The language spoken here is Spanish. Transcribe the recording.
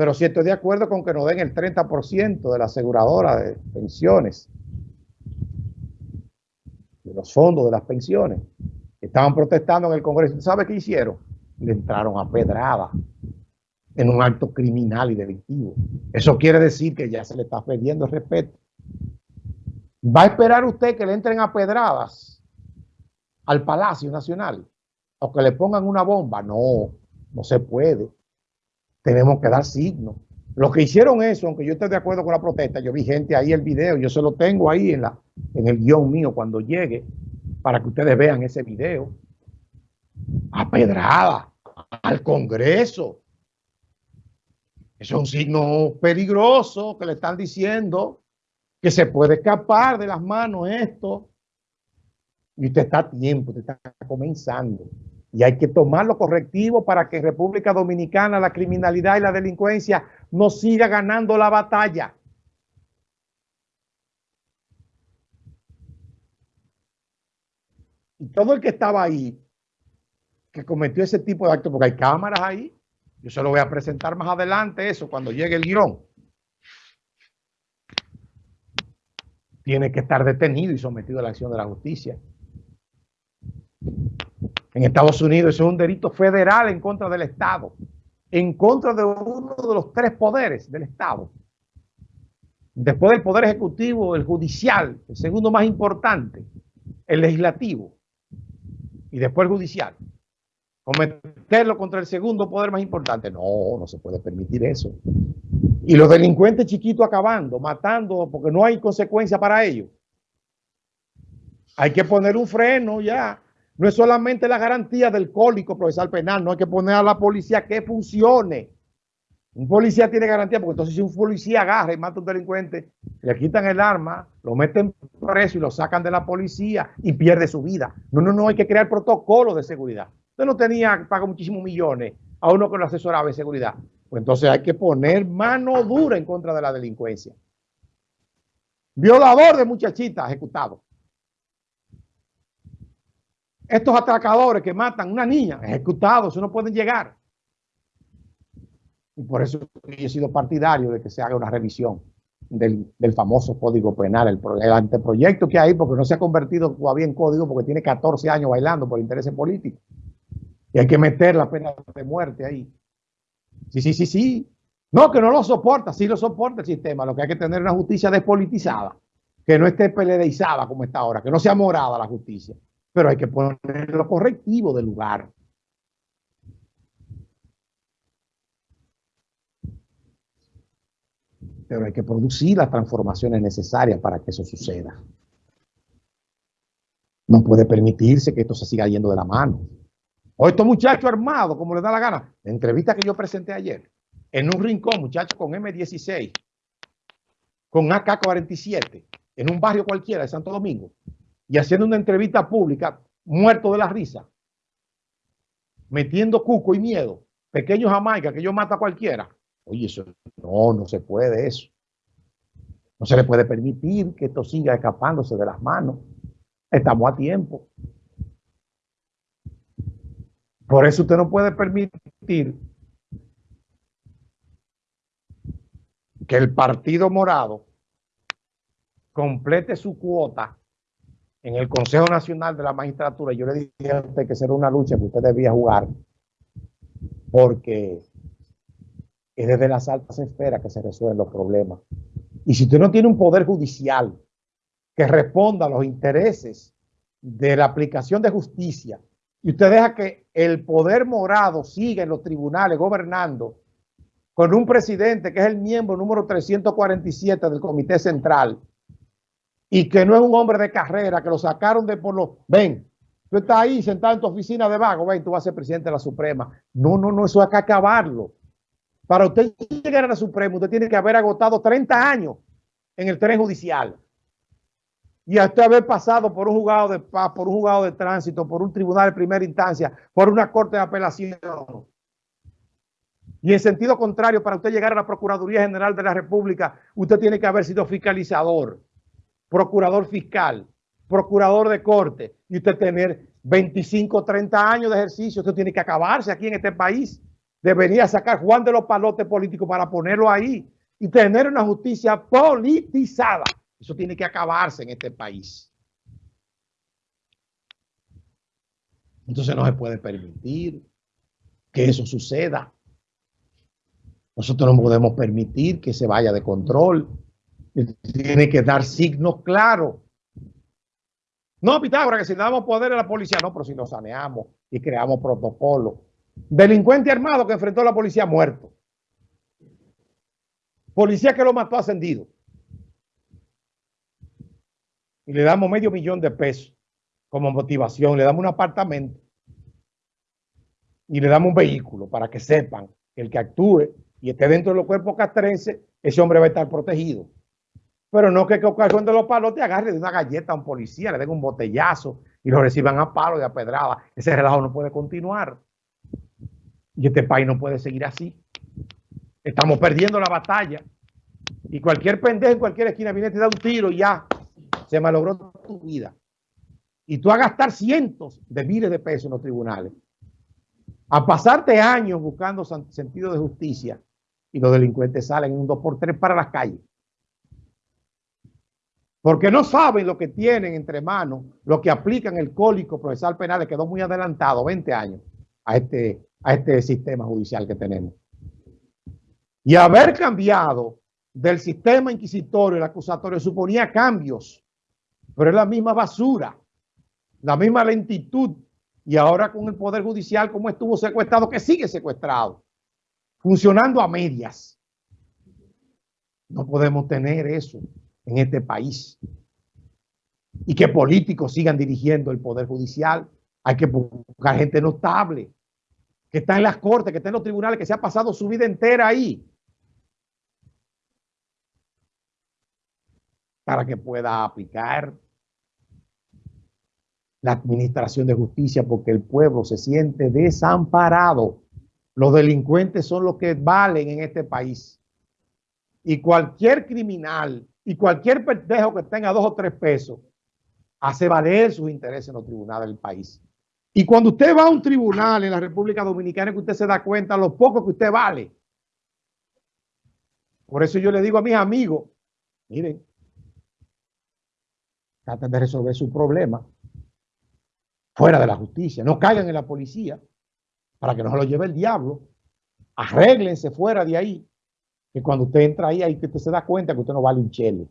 Pero si estoy de acuerdo con que nos den el 30% de la aseguradora de pensiones, de los fondos de las pensiones. Estaban protestando en el Congreso. ¿Sabe qué hicieron? Le entraron a pedrada en un acto criminal y delictivo. Eso quiere decir que ya se le está perdiendo el respeto. ¿Va a esperar usted que le entren a pedradas al Palacio Nacional? ¿O que le pongan una bomba? No, no se puede. Tenemos que dar signos. Los que hicieron eso, aunque yo esté de acuerdo con la protesta, yo vi gente ahí el video, yo se lo tengo ahí en, la, en el guion mío cuando llegue, para que ustedes vean ese video. A pedrada, al Congreso. Eso es un signo peligroso que le están diciendo que se puede escapar de las manos esto. Y usted está a tiempo, usted está comenzando. Y hay que tomar los correctivos para que República Dominicana, la criminalidad y la delincuencia no siga ganando la batalla. Y todo el que estaba ahí, que cometió ese tipo de actos, porque hay cámaras ahí, yo se lo voy a presentar más adelante eso, cuando llegue el guion. Tiene que estar detenido y sometido a la acción de la justicia. En Estados Unidos es un delito federal en contra del Estado, en contra de uno de los tres poderes del Estado. Después del poder ejecutivo, el judicial, el segundo más importante, el legislativo, y después el judicial. Cometerlo contra el segundo poder más importante. No, no se puede permitir eso. Y los delincuentes chiquitos acabando, matando, porque no hay consecuencia para ellos. Hay que poner un freno ya no es solamente la garantía del cólico procesal penal, no hay que poner a la policía que funcione. Un policía tiene garantía, porque entonces si un policía agarra y mata a un delincuente, le quitan el arma, lo meten preso y lo sacan de la policía y pierde su vida. No, no, no, hay que crear protocolos de seguridad. Usted no tenía, paga muchísimos millones a uno que lo asesoraba de seguridad. Pues entonces hay que poner mano dura en contra de la delincuencia. Violador de muchachitas ejecutado. Estos atracadores que matan una niña, ejecutados, no pueden llegar. Y por eso yo he sido partidario de que se haga una revisión del, famoso Código Penal, el, anteproyecto que hay, porque no se ha convertido todavía en código, porque tiene 14 años bailando por intereses políticos. Y hay que meter la pena de muerte ahí. Sí, sí, sí, sí. No, que no lo soporta, sí lo soporta el sistema. Lo que hay que tener es una justicia despolitizada, que no esté peledeizada como está ahora, que no sea morada la justicia pero hay que poner lo correctivo del lugar. Pero hay que producir las transformaciones necesarias para que eso suceda. No puede permitirse que esto se siga yendo de la mano. O estos muchachos armados, como les da la gana. La entrevista que yo presenté ayer, en un rincón, muchachos con M16, con AK-47, en un barrio cualquiera de Santo Domingo, y haciendo una entrevista pública, muerto de la risa, metiendo cuco y miedo, pequeño Jamaica, que yo mata a cualquiera. Oye, eso no, no se puede eso. No se le puede permitir que esto siga escapándose de las manos. Estamos a tiempo. Por eso usted no puede permitir que el Partido Morado complete su cuota en el Consejo Nacional de la Magistratura, yo le dije a usted que será una lucha que usted debía jugar, porque es desde las altas esferas que se resuelven los problemas. Y si usted no tiene un poder judicial que responda a los intereses de la aplicación de justicia, y usted deja que el poder morado siga en los tribunales gobernando con un presidente que es el miembro número 347 del Comité Central, y que no es un hombre de carrera, que lo sacaron de por los... Ven, tú estás ahí sentado en tu oficina de vago, ven, tú vas a ser presidente de la Suprema. No, no, no, eso hay que acabarlo. Para usted llegar a la Suprema, usted tiene que haber agotado 30 años en el tren judicial. Y hasta haber pasado por un juzgado de paz, por un juzgado de tránsito, por un tribunal de primera instancia, por una corte de apelación. Y en sentido contrario, para usted llegar a la Procuraduría General de la República, usted tiene que haber sido fiscalizador procurador fiscal, procurador de corte, y usted tener 25, 30 años de ejercicio, esto tiene que acabarse aquí en este país. de venir a sacar Juan de los palotes políticos para ponerlo ahí y tener una justicia politizada. Eso tiene que acabarse en este país. Entonces no se puede permitir que eso suceda. Nosotros no podemos permitir que se vaya de control. Tiene que dar signos claros. No, Pitágoras, que si le damos poder a la policía, no, pero si lo saneamos y creamos protocolos. Delincuente armado que enfrentó a la policía muerto. Policía que lo mató ascendido. Y le damos medio millón de pesos como motivación. Le damos un apartamento. Y le damos un vehículo para que sepan que el que actúe y esté dentro de los cuerpos castrenses, ese hombre va a estar protegido. Pero no que, que de los palos te agarre de una galleta a un policía, le den un botellazo y lo reciban a palo y a pedrada. Ese relajo no puede continuar. Y este país no puede seguir así. Estamos perdiendo la batalla. Y cualquier pendejo en cualquier esquina viene y te da un tiro y ya se malogró tu vida. Y tú a gastar cientos de miles de pesos en los tribunales. A pasarte años buscando sentido de justicia y los delincuentes salen un 2x3 para las calles porque no saben lo que tienen entre manos, lo que aplican el cólico procesal penal, le quedó muy adelantado, 20 años, a este, a este sistema judicial que tenemos. Y haber cambiado del sistema inquisitorio y el acusatorio suponía cambios, pero es la misma basura, la misma lentitud, y ahora con el Poder Judicial como estuvo secuestrado, que sigue secuestrado, funcionando a medias. No podemos tener eso en este país. Y que políticos sigan dirigiendo el Poder Judicial. Hay que buscar gente notable, que está en las cortes, que está en los tribunales, que se ha pasado su vida entera ahí. Para que pueda aplicar la administración de justicia, porque el pueblo se siente desamparado. Los delincuentes son los que valen en este país. Y cualquier criminal y cualquier pendejo que tenga dos o tres pesos hace valer sus intereses en los tribunales del país. Y cuando usted va a un tribunal en la República Dominicana, que usted se da cuenta lo poco que usted vale. Por eso yo le digo a mis amigos, miren, traten de resolver su problema fuera de la justicia. No caigan en la policía para que no se lo lleve el diablo. Arréglense fuera de ahí que cuando usted entra ahí, ahí usted se da cuenta que usted no vale un chelo.